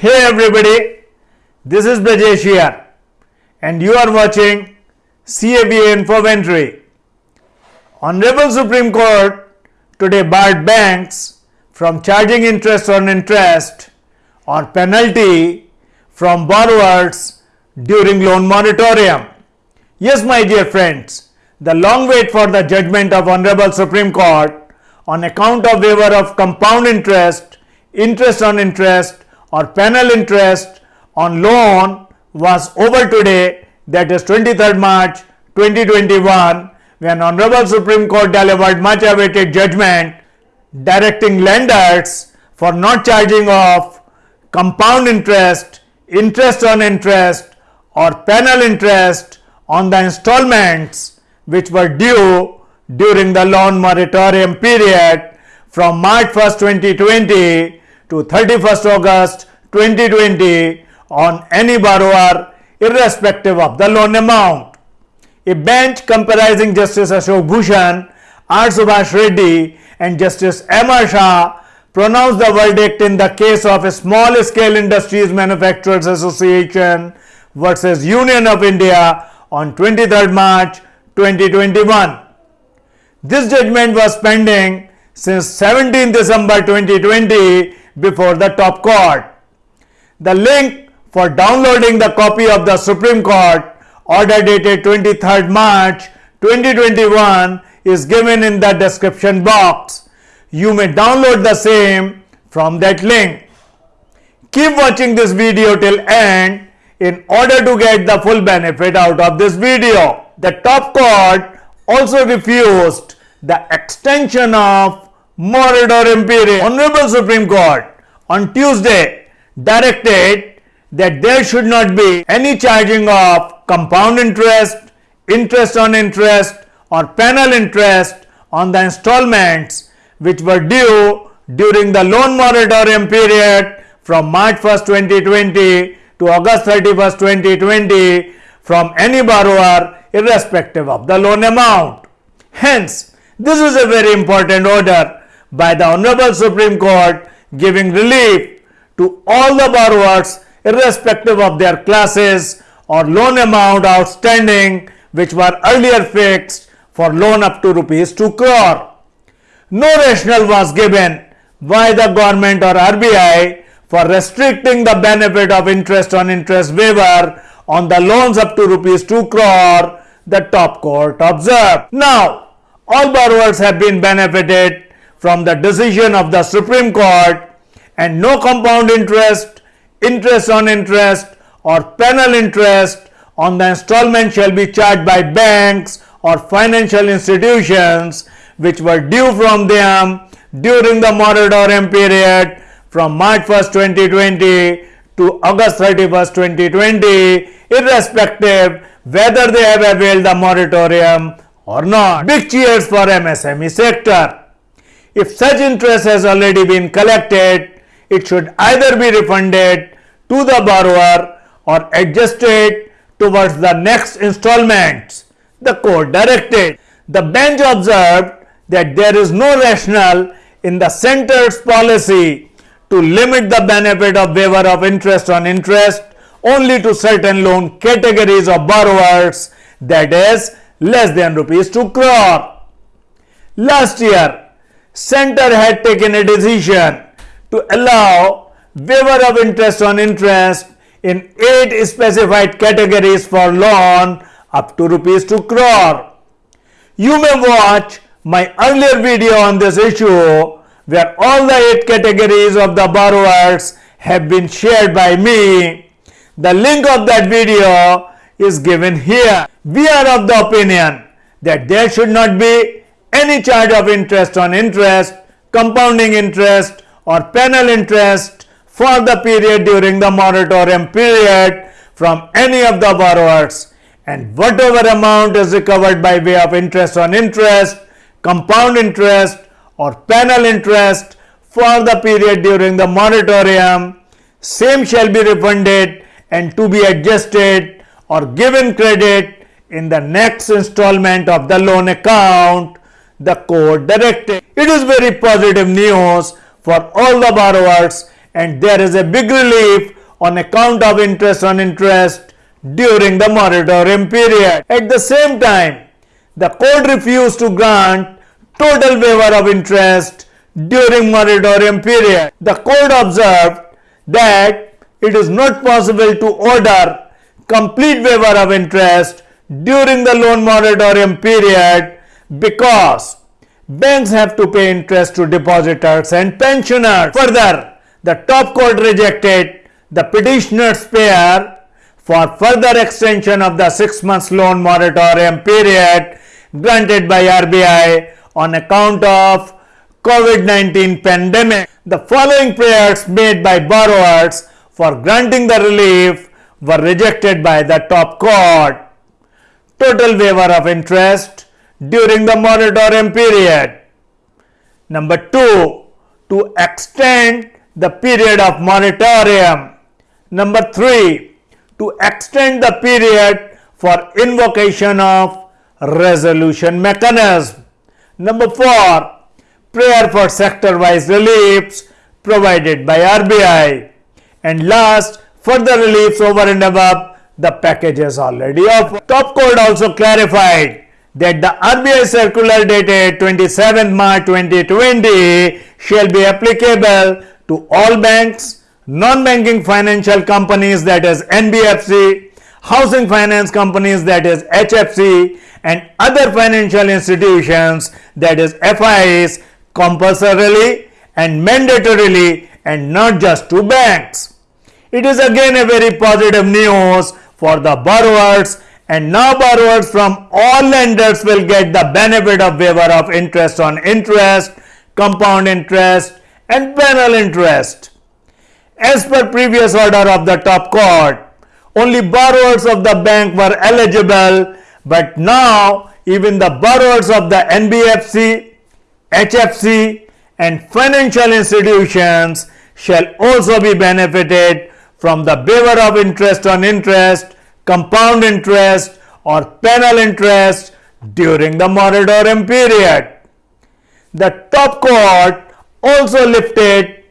Hey everybody, this is Brajesh here and you are watching CABA Infomentary. Honorable Supreme Court today barred banks from charging interest on interest or penalty from borrowers during loan moratorium. Yes, my dear friends, the long wait for the judgment of Honorable Supreme Court on account of waiver of compound interest, interest on interest or penal interest on loan was over today that is 23rd March 2021 when Honorable Supreme Court delivered much awaited judgment directing lenders for not charging off compound interest, interest on interest or penal interest on the installments which were due during the loan moratorium period from March 1st 2020 to 31st August 2020 on any borrower irrespective of the loan amount. A bench comprising Justice Ashok Bhushan, R. Subhash Reddy and Justice M. R. Shah pronounced the verdict in the case of a Small Scale Industries Manufacturers Association versus Union of India on 23rd March 2021. This judgment was pending since 17 December 2020 before the top court. The link for downloading the copy of the Supreme Court order dated 23rd March 2021 is given in the description box. You may download the same from that link. Keep watching this video till end in order to get the full benefit out of this video. The top court also refused the extension of moratorium period. Honorable Supreme Court on Tuesday directed that there should not be any charging of compound interest, interest on interest or penal interest on the installments which were due during the loan moratorium period from March 1st 2020 to August 31st 2020 from any borrower irrespective of the loan amount. Hence, this is a very important order by the Honorable Supreme Court giving relief to all the borrowers irrespective of their classes or loan amount outstanding which were earlier fixed for loan up to rupees 2 crore. No rationale was given by the government or RBI for restricting the benefit of interest on interest waiver on the loans up to rupees 2 crore the top court observed. Now, all borrowers have been benefited from the decision of the Supreme Court and no compound interest, interest on interest or penal interest on the installment shall be charged by banks or financial institutions which were due from them during the moratorium period from March 1st 2020 to August 31st 2020 irrespective whether they have availed the moratorium or not. Big cheers for MSME sector. If such interest has already been collected, it should either be refunded to the borrower or adjusted towards the next installments. The court directed. The bench observed that there is no rationale in the center's policy to limit the benefit of waiver of interest on interest only to certain loan categories of borrowers that is less than rupees 2 crore. Last year, center had taken a decision to allow waiver of interest on interest in 8 specified categories for loan up to rupees 2 crore. You may watch my earlier video on this issue where all the 8 categories of the borrowers have been shared by me the link of that video is given here. We are of the opinion that there should not be any charge of interest on interest, compounding interest or penal interest for the period during the moratorium period from any of the borrowers. And whatever amount is recovered by way of interest on interest, compound interest or penal interest for the period during the moratorium, same shall be refunded and to be adjusted or given credit in the next installment of the loan account the court directed. It is very positive news for all the borrowers and there is a big relief on account of interest on interest during the moratorium period. At the same time, the court refused to grant total waiver of interest during moratorium period. The court observed that it is not possible to order complete waiver of interest during the loan moratorium period because banks have to pay interest to depositors and pensioners. Further, the top court rejected the petitioner's prayer for further extension of the six months loan moratorium period granted by RBI on account of COVID-19 pandemic. The following prayers made by borrowers for granting the relief were rejected by the top court. Total waiver of interest during the moratorium period. Number 2. To extend the period of moratorium. Number 3. To extend the period for invocation of resolution mechanism. Number 4. Prayer for sector-wise reliefs provided by RBI. And last, further reliefs over and above the packages already offered. Top Court also clarified that the RBI circular dated 27 March 2020 shall be applicable to all banks, non-banking financial companies that is NBFC, housing finance companies that is HFC and other financial institutions that is FIs compulsorily and mandatorily and not just to banks. It is again a very positive news for the borrowers and now borrowers from all lenders will get the benefit of waiver of interest on interest, compound interest and penal interest. As per previous order of the top court, only borrowers of the bank were eligible but now even the borrowers of the NBFC, HFC and financial institutions shall also be benefited from the waiver of interest on interest compound interest or penal interest during the moratorium period. The top court also lifted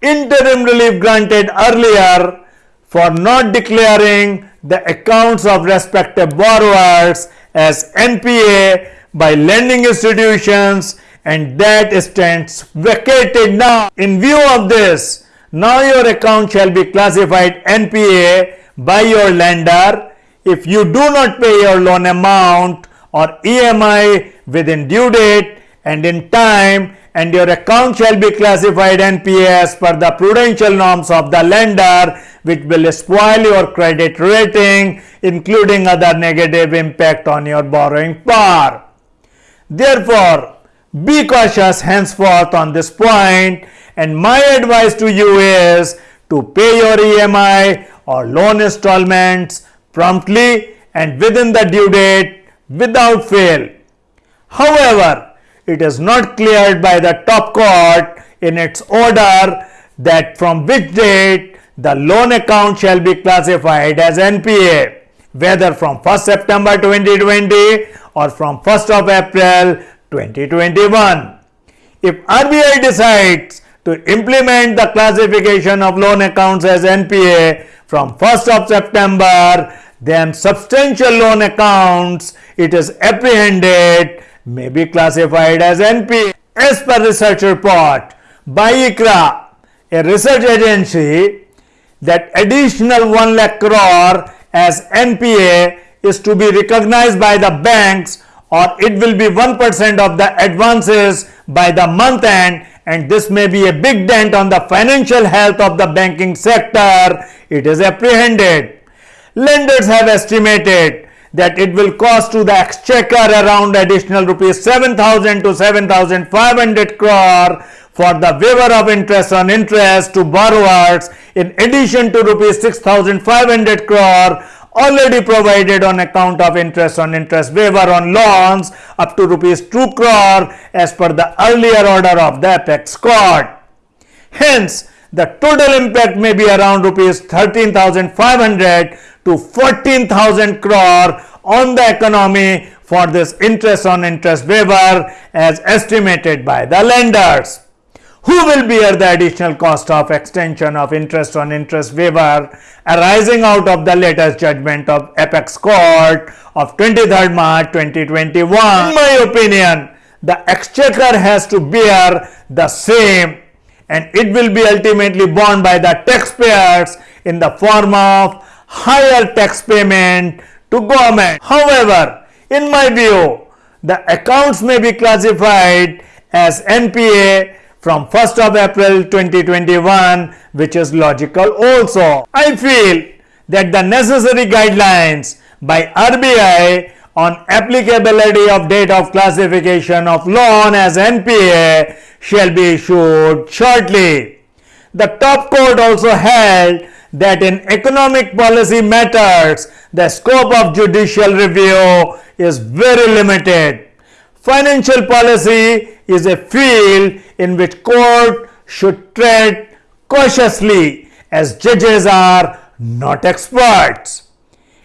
interim relief granted earlier for not declaring the accounts of respective borrowers as NPA by lending institutions and that stands vacated now. In view of this, now your account shall be classified NPA by your lender if you do not pay your loan amount or EMI within due date and in time and your account shall be classified NPS per the prudential norms of the lender which will spoil your credit rating including other negative impact on your borrowing power. Therefore, be cautious henceforth on this point and my advice to you is to pay your EMI or loan installments promptly and within the due date without fail. However, it is not cleared by the top court in its order that from which date the loan account shall be classified as NPA whether from 1st September 2020 or from 1st of April 2021. If RBI decides to implement the classification of loan accounts as NPA from 1st of September, then substantial loan accounts it is apprehended may be classified as NPA. As per research report by ICRA, a research agency, that additional 1 lakh crore as NPA is to be recognized by the banks or it will be 1% of the advances by the month end and this may be a big dent on the financial health of the banking sector, it is apprehended. Lenders have estimated that it will cost to the exchequer around additional rupees 7000 to 7500 crore for the waiver of interest on interest to borrowers in addition to rupees 6500 crore already provided on account of interest on interest waiver on loans up to rupees 2 crore as per the earlier order of the apex court. Hence, the total impact may be around rupees 13,500 to 14,000 crore on the economy for this interest on interest waiver as estimated by the lenders. Who will bear the additional cost of extension of interest on interest waiver arising out of the latest judgment of apex court of 23rd March 2021. In my opinion, the exchequer has to bear the same and it will be ultimately borne by the taxpayers in the form of higher tax payment to government. However, in my view, the accounts may be classified as NPA from 1st of April 2021 which is logical also. I feel that the necessary guidelines by RBI on applicability of date of classification of loan as NPA shall be issued shortly. The top court also held that in economic policy matters the scope of judicial review is very limited. Financial policy is a field in which court should tread cautiously as judges are not experts.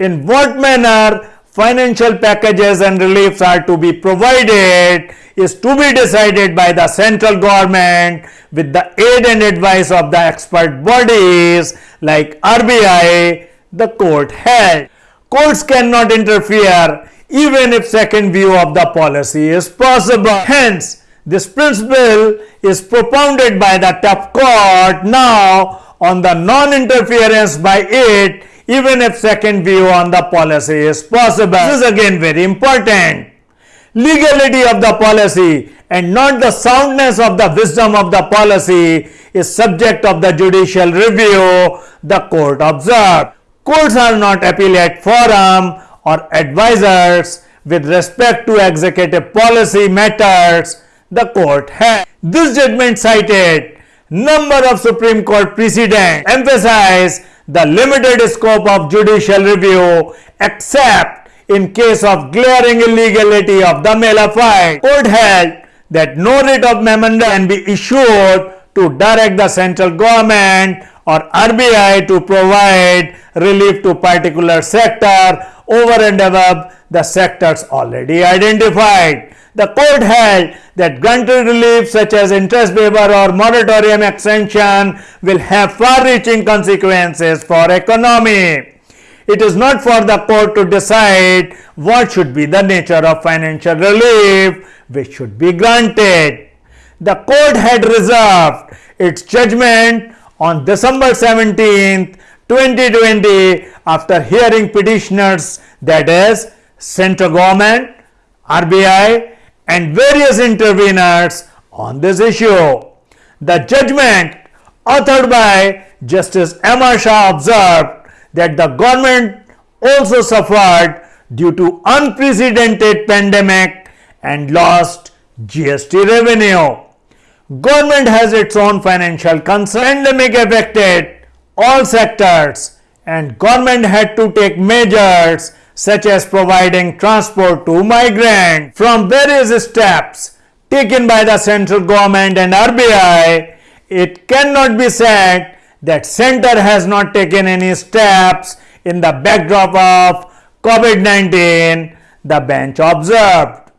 In what manner financial packages and reliefs are to be provided is to be decided by the central government with the aid and advice of the expert bodies like RBI, the court held. Courts cannot interfere even if second view of the policy is possible. Hence, this principle is propounded by the top court now on the non-interference by it even if second view on the policy is possible. This is again very important. Legality of the policy and not the soundness of the wisdom of the policy is subject of the judicial review, the court observed. Courts are not appellate forum or advisors with respect to executive policy matters the court has. This judgment cited number of Supreme Court precedents emphasize the limited scope of judicial review except in case of glaring illegality of the mala fide. Court held that no writ of mandamus can be issued to direct the central government or RBI to provide relief to particular sector over and above the sectors already identified. The court held that granted relief such as interest waiver or moratorium extension will have far-reaching consequences for economy. It is not for the court to decide what should be the nature of financial relief which should be granted. The court had reserved its judgment on December 17, 2020 after hearing petitioners that is central government, RBI and various interveners on this issue. The judgment authored by Justice M. R. Shah observed that the government also suffered due to unprecedented pandemic and lost GST revenue. Government has its own financial concern. Pandemic affected all sectors and government had to take measures such as providing transport to migrants. From various steps taken by the central government and RBI, it cannot be said that center has not taken any steps in the backdrop of COVID-19, the bench observed.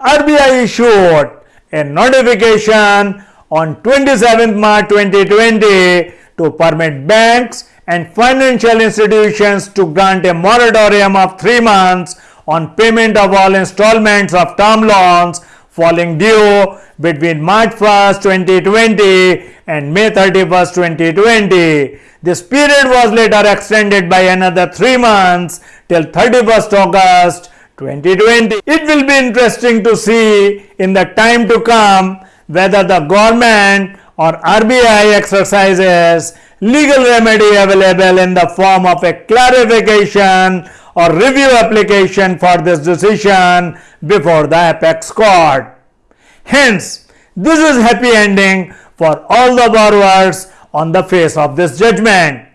RBI issued a notification on 27 March 2020 to permit banks and financial institutions to grant a moratorium of three months on payment of all installments of term loans falling due between March 1st, 2020 and May 31st, 2020. This period was later extended by another three months till 31st August 2020. It will be interesting to see in the time to come whether the government or RBI exercises legal remedy available in the form of a clarification or review application for this decision before the apex court. Hence, this is happy ending for all the borrowers on the face of this judgment.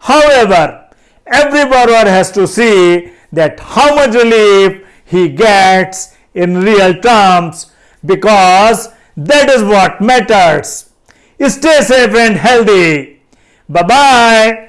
However, every borrower has to see that how much relief he gets in real terms because that is what matters. Stay safe and healthy. Bye bye.